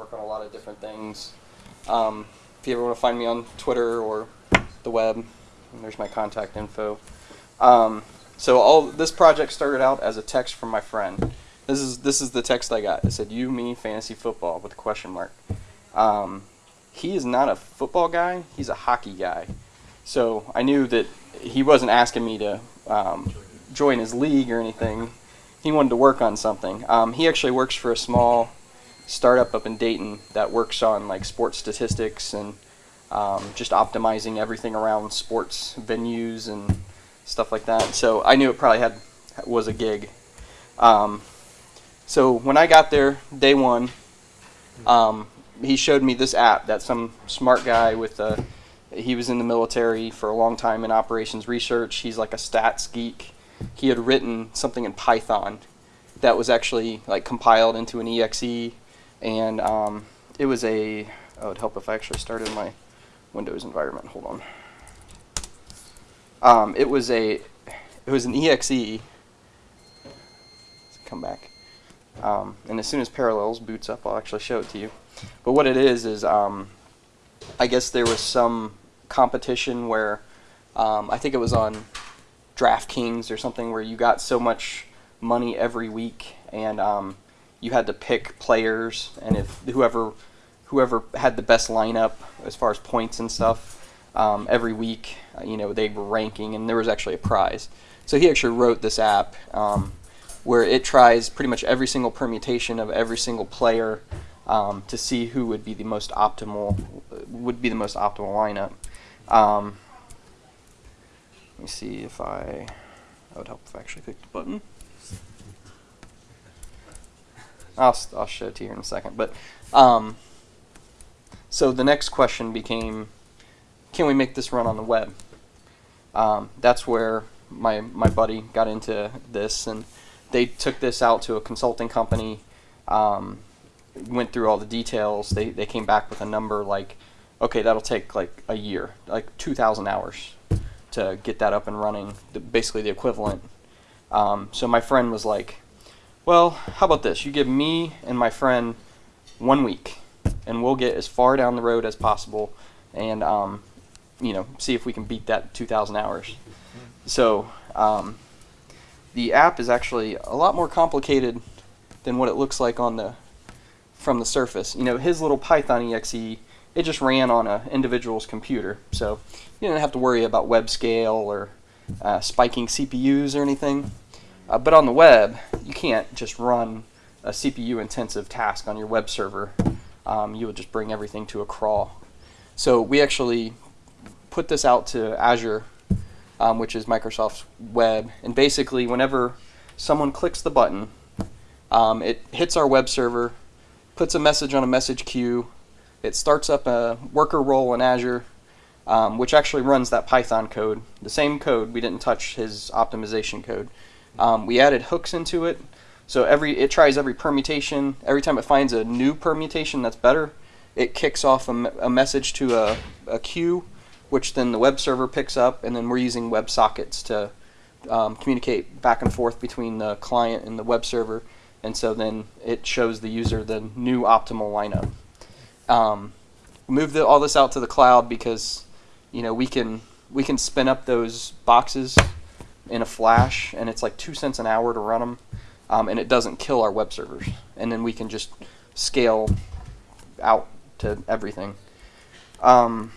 work on a lot of different things. Um, if you ever want to find me on Twitter or the web, there's my contact info. Um, so all this project started out as a text from my friend. This is this is the text I got. It said "You, me, fantasy football" with a question mark. Um, he is not a football guy. He's a hockey guy. So I knew that he wasn't asking me to um, join his league or anything. He wanted to work on something. Um, he actually works for a small startup up in Dayton that works on like sports statistics and um, just optimizing everything around sports venues and stuff like that. So I knew it probably had was a gig. Um, so when I got there, day one, um, he showed me this app that some smart guy with a he was in the military for a long time in operations research. He's like a stats geek. He had written something in Python that was actually like compiled into an exe, and um, it was a. Oh, it would help if I actually started my Windows environment. Hold on. Um, it was a. It was an exe. Come back. Um, and as soon as Parallels boots up, I'll actually show it to you. But what it is is, um, I guess there was some competition where um, I think it was on DraftKings or something where you got so much money every week and um, you had to pick players and if whoever whoever had the best lineup as far as points and stuff um, every week uh, you know they were ranking and there was actually a prize so he actually wrote this app um, where it tries pretty much every single permutation of every single player um, to see who would be the most optimal would be the most optimal lineup um, let me see if I, that would help if I actually click the button. I'll, I'll show it to you in a second. But um, so the next question became, can we make this run on the web? Um, that's where my my buddy got into this, and they took this out to a consulting company. Um, went through all the details. They they came back with a number like okay, that'll take like a year, like 2,000 hours to get that up and running, basically the equivalent. Um, so my friend was like, well, how about this? You give me and my friend one week, and we'll get as far down the road as possible, and um, you know, see if we can beat that 2,000 hours. So um, the app is actually a lot more complicated than what it looks like on the from the surface. You know, his little Python exe it just ran on an individual's computer. So you didn't have to worry about web scale or uh, spiking CPUs or anything. Uh, but on the web, you can't just run a CPU intensive task on your web server. Um, you would just bring everything to a crawl. So we actually put this out to Azure, um, which is Microsoft's web. And basically, whenever someone clicks the button, um, it hits our web server, puts a message on a message queue, it starts up a worker role in Azure, um, which actually runs that Python code. The same code, we didn't touch his optimization code. Um, we added hooks into it, so every it tries every permutation. Every time it finds a new permutation that's better, it kicks off a, a message to a, a queue, which then the web server picks up, and then we're using WebSockets to um, communicate back and forth between the client and the web server, and so then it shows the user the new optimal lineup. Um, move the, all this out to the cloud because you know we can we can spin up those boxes in a flash and it's like two cents an hour to run them um, and it doesn't kill our web servers. And then we can just scale out to everything. Um,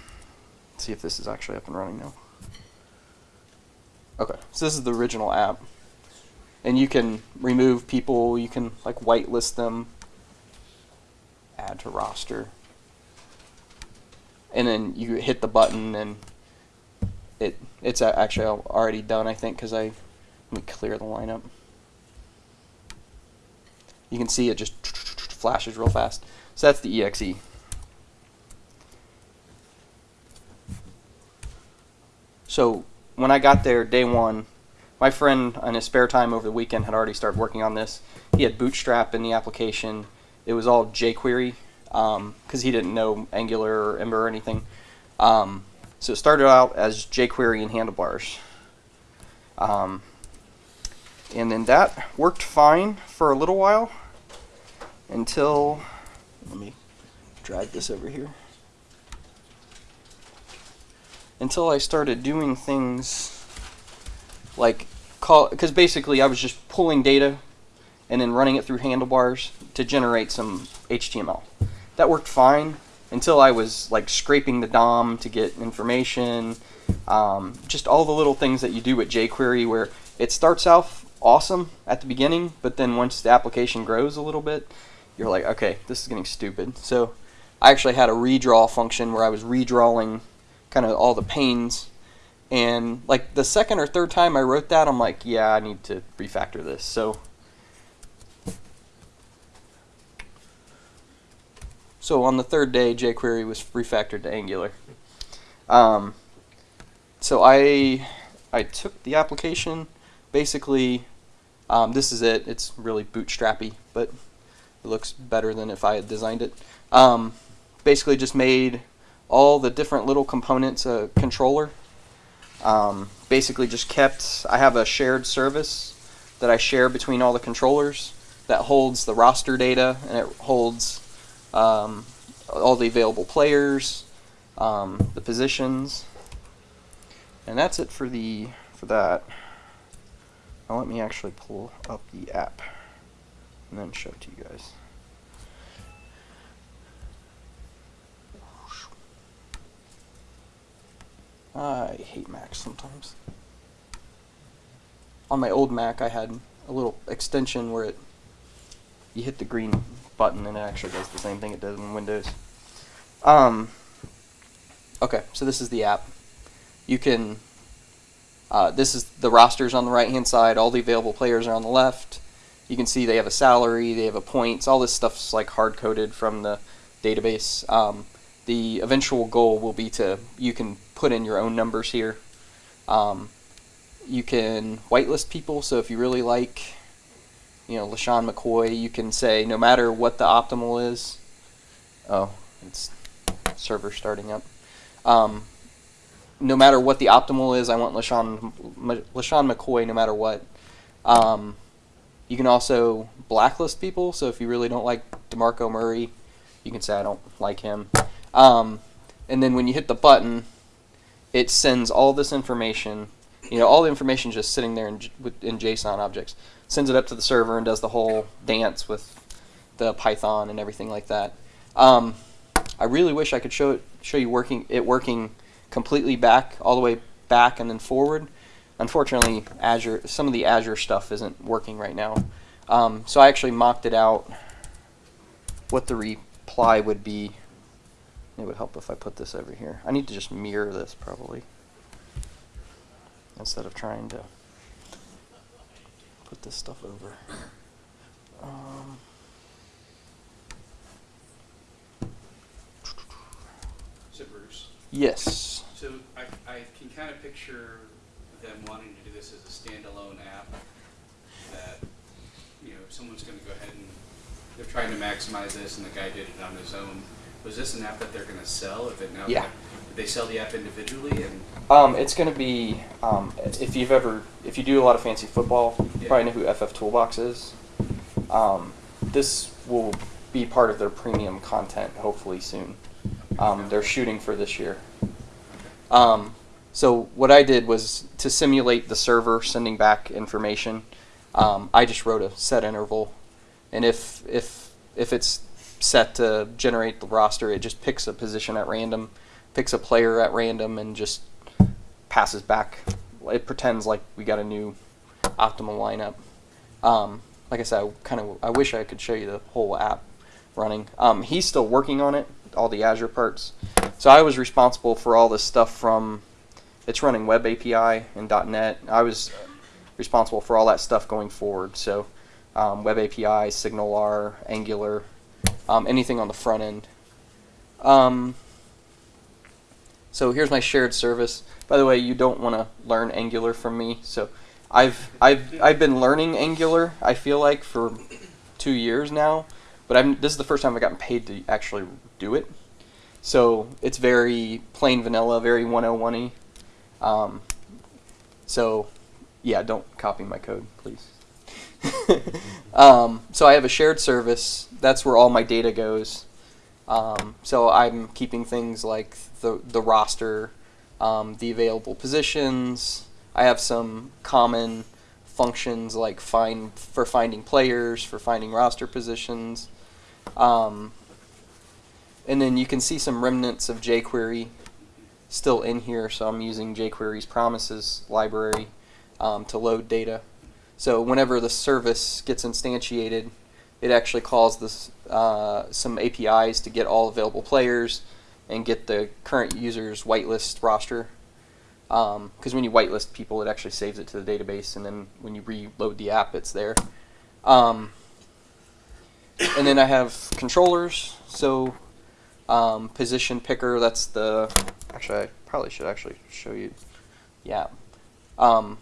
see if this is actually up and running now. Okay so this is the original app. And you can remove people you can like whitelist them add to roster. And then you hit the button and it it's actually already done I think because I let me clear the lineup. You can see it just flashes real fast. So that's the exe so when I got there day one my friend on his spare time over the weekend had already started working on this. He had bootstrap in the application. It was all jQuery because um, he didn't know Angular or Ember or anything. Um, so it started out as jQuery and handlebars. Um, and then that worked fine for a little while until, let me drag this over here. Until I started doing things like call, because basically I was just pulling data and then running it through handlebars to generate some HTML. That worked fine until I was like scraping the DOM to get information, um, just all the little things that you do with jQuery where it starts off awesome at the beginning, but then once the application grows a little bit, you're like, okay, this is getting stupid. So I actually had a redraw function where I was redrawing kind of all the panes. And like the second or third time I wrote that, I'm like, yeah, I need to refactor this. So So on the third day, jQuery was refactored to Angular. Um, so I I took the application, basically, um, this is it. It's really bootstrappy, but it looks better than if I had designed it. Um, basically just made all the different little components a controller. Um, basically just kept, I have a shared service that I share between all the controllers that holds the roster data and it holds um, all the available players, um, the positions, and that's it for the for that. Now let me actually pull up the app and then show it to you guys. I hate Macs sometimes. On my old Mac, I had a little extension where it you hit the green button and it actually does the same thing it does in Windows. Um, okay, so this is the app. You can, uh, this is the rosters on the right hand side, all the available players are on the left. You can see they have a salary, they have a points, all this stuff's like hard coded from the database. Um, the eventual goal will be to, you can put in your own numbers here. Um, you can whitelist people, so if you really like you know, LeSean McCoy, you can say no matter what the optimal is. Oh, it's server starting up. Um, no matter what the optimal is, I want LeSean, LeSean McCoy no matter what. Um, you can also blacklist people, so if you really don't like DeMarco Murray, you can say I don't like him. Um, and then when you hit the button, it sends all this information. You know, all the information just sitting there in, in JSON objects sends it up to the server and does the whole dance with the Python and everything like that. Um, I really wish I could show it, show you working it working completely back, all the way back and then forward. Unfortunately, Azure, some of the Azure stuff isn't working right now. Um, so I actually mocked it out. What the reply would be. It would help if I put this over here. I need to just mirror this probably instead of trying to put this stuff over. Um, So Bruce, yes. so I, I can kind of picture them wanting to do this as a standalone app that, you know, someone's gonna go ahead and, they're trying to maximize this and the guy did it on his own. Was this an app that they're gonna sell? If it now, Yeah. They sell the app individually and, Um, it's going to be um, if you've ever if you do a lot of fantasy football, you Yeah. probably know who FF Toolbox is. Um, this will be part of their premium content hopefully soon. Um, they're shooting for this year. Um, so what I did was to simulate the server sending back information. Um, I just wrote a set interval, and if if if it's set to generate the roster, it just picks a position at random, picks a player at random, and just passes back. It pretends like we got a new optimal lineup. Um, like I said, I kind of I wish I could show you the whole app running. Um, he's still working on it, all the Azure parts. So I was responsible for all this stuff from it's running Web API and .NET. I was responsible for all that stuff going forward. So um, Web API, SignalR, Angular, um, anything on the front end. So here's my shared service. By the way, you don't want to learn Angular from me. So I've I've I've been learning Angular. I feel like for two years now, but I'm this is the first time I've gotten paid to actually do it. So it's very plain vanilla, very 101y. Um, so yeah, don't copy my code, please. um, so I have a shared service. That's where all my data goes. Um, so I'm keeping things like the the roster, um, the available positions. I have some common functions like find for finding players, for finding roster positions. Um, and then you can see some remnants of jQuery still in here, so I'm using jQuery's promises library um, to load data. So whenever the service gets instantiated, it actually calls this uh, some APIs to get all available players and get the current user's whitelist roster. Because when you whitelist people, it actually saves it to the database, and then when you reload the app, it's there. Um, and then I have controllers. So um, position picker. That's the actually I probably should actually show you. Yeah. Um,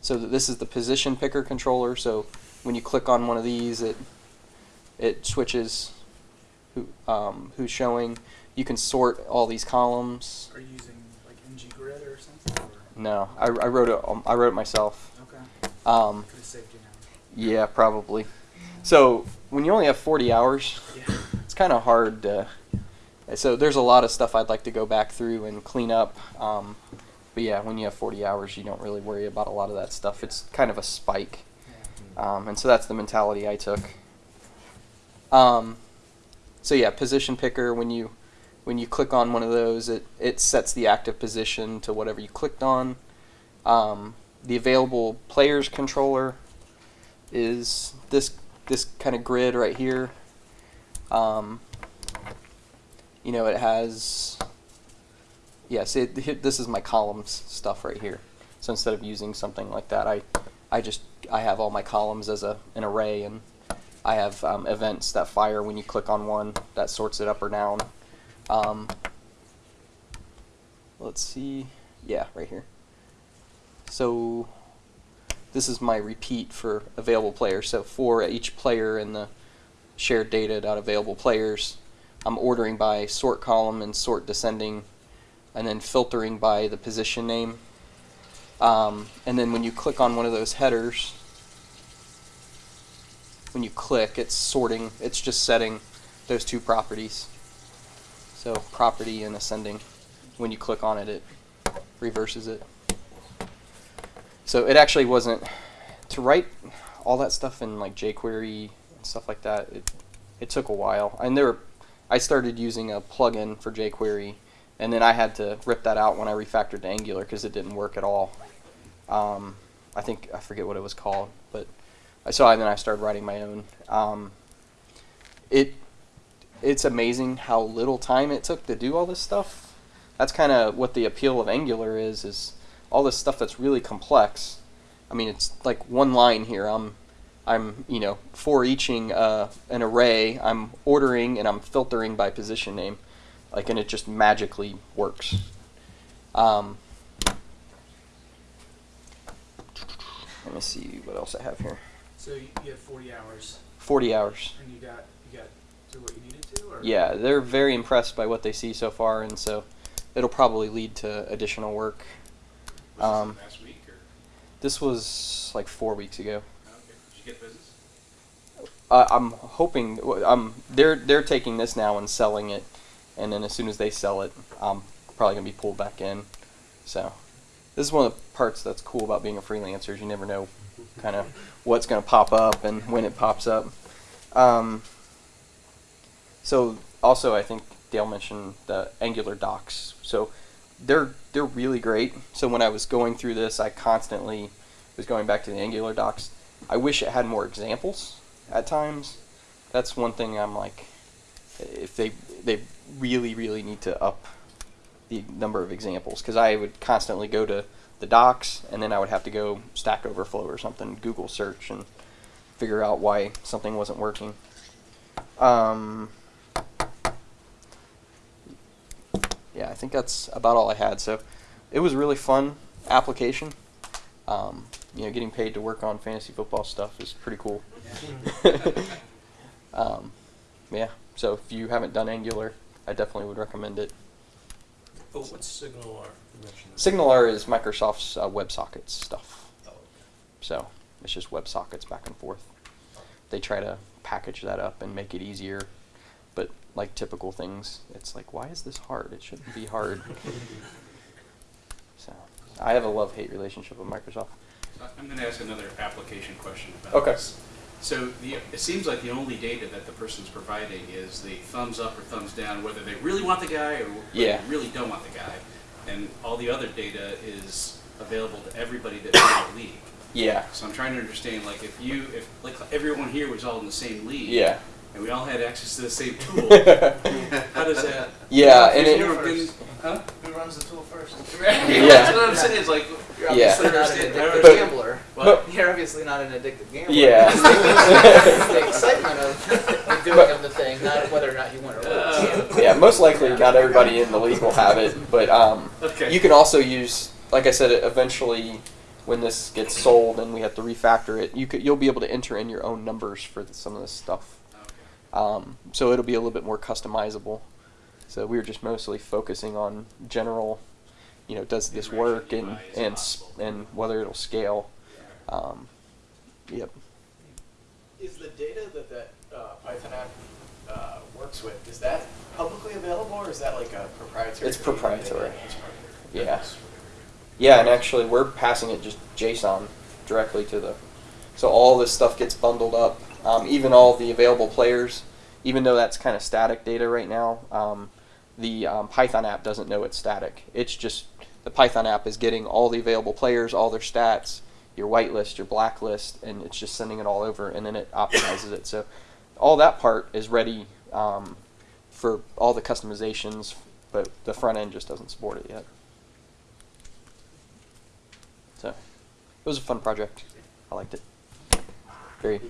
so th- this is the position picker controller. So when you click on one of these, it it switches who um, who's showing. You can sort all these columns. Are you using like ng grid or something? Or? No, I, I wrote it. Um, I wrote it myself. Okay. Um, Could have saved you now. yeah, probably. So when you only have 40 hours, Yeah. it's kind of hard to. So there's a lot of stuff I'd like to go back through and clean up. Um, but yeah, when you have 40 hours, you don't really worry about a lot of that stuff. It's kind of a spike. Um, and so that's the mentality I took. Um, so yeah, position picker. When you when you click on one of those, it it sets the active position to whatever you clicked on. Um, the available players controller is this this kind of grid right here. Um, you know, it has. Yes, it, this is my columns stuff right here. So instead of using something like that, I, I just I have all my columns as a an array, and I have um, events that fire when you click on one that sorts it up or down. Um, let's see, yeah, right here. So this is my repeat for available players. So for each player in the shared data dot available players, I'm ordering by sort column and sort descending, and then filtering by the position name. Um, and then when you click on one of those headers, when you click, it's sorting, it's just setting those two properties. So property and ascending. When you click on it, it reverses it. So it actually wasn't to write all that stuff in like jQuery and stuff like that. It it took a while, and there, I started using a plugin for jQuery, and then I had to rip that out when I refactored to Angular because it didn't work at all. Um, I think I forget what it was called, but I so I, then I started writing my own. Um, it it's amazing how little time it took to do all this stuff. That's kind of what the appeal of Angular is is all this stuff that's really complex. I mean, it's like one line here. I'm I'm you know for eaching uh, an array. I'm ordering and I'm filtering by position name, like and it just magically works. Um, let me see what else I have here. So you, have 40 hours, Forty hours. and you got you got to what you needed to, or Yeah, they're very impressed by what they see so far, and so it'll probably lead to additional work. Was Um, this last week or? This was like four weeks ago. Okay. Did you get business? Uh, I'm hoping um they're they're taking this now and selling it, and then as soon as they sell it, I'm probably gonna be pulled back in. So this is one of the parts that's cool about being a freelancer. Is you never know kind of what's gonna pop up and when it pops up. Um, so also, I think Dale mentioned the Angular docs. So they're they're really great. So when I was going through this, I constantly was going back to the Angular docs. I wish it had more examples at times. That's one thing I'm like, if they they really really need to up the number of examples because I would constantly go to the docs and then I would have to go Stack Overflow or something, Google search and figure out why something wasn't working. Um, yeah, I think that's about all I had. So it was a really fun application. Um, you know, getting paid to work on fantasy football stuff is pretty cool. um, yeah, so if you haven't done Angular, I definitely would recommend it. Oh, what's SignalR? You mentioned that. SignalR is Microsoft's uh, WebSockets stuff. Oh, okay. So it's just WebSockets back and forth. They try to package that up and make it easier, but like typical things. It's like, why is this hard? It shouldn't be hard. so, I have a love-hate relationship with Microsoft. I'm going to ask another application question about Okay. this. So the, it seems like the only data that the person's providing is the thumbs up or thumbs down, whether they really want the guy or Yeah. they really don't want the guy. And all the other data is available to everybody that's in the league. Yeah. So I'm trying to understand, like, if you, if, like, everyone here was all in the same league. Yeah. And we all had access to the same tool, how does that? Yeah, and If it, you ever been- huh? Who runs the tool first? Yeah. That's what I'm saying, it's like, You're Yeah. obviously not an Understand- addictive but- gambler. what? You're obviously not an addicted gambler. Yeah. It's the excitement of the doing But- of the thing, not whether or not you win or lose. Uh, yeah, most likely not everybody in the league will have it, but um, Okay. you can also use, like I said, eventually when this gets sold and we have to refactor it, you could you'll be able to enter in your own numbers for the, some of this stuff. Okay. Um, so it'll be a little bit more customizable. So we were just mostly focusing on general, you know, does this work and and and whether it'll scale. Um, yep. Is the data that that uh, Python app uh, works with, is that publicly available or is that like a proprietary? It's proprietary. It's proprietary. Yeah. Yeah, and actually we're passing it just JSON directly to the. So all this stuff gets bundled up, um, even all the available players, even though that's kind of static data right now. Um, the um, Python app doesn't know it's static. It's just the Python app is getting all the available players, all their stats, your whitelist, your blacklist, and it's just sending it all over, and then it optimizes it. So all that part is ready um, for all the customizations, but the front end just doesn't support it yet. So it was a fun project. I liked it. Very.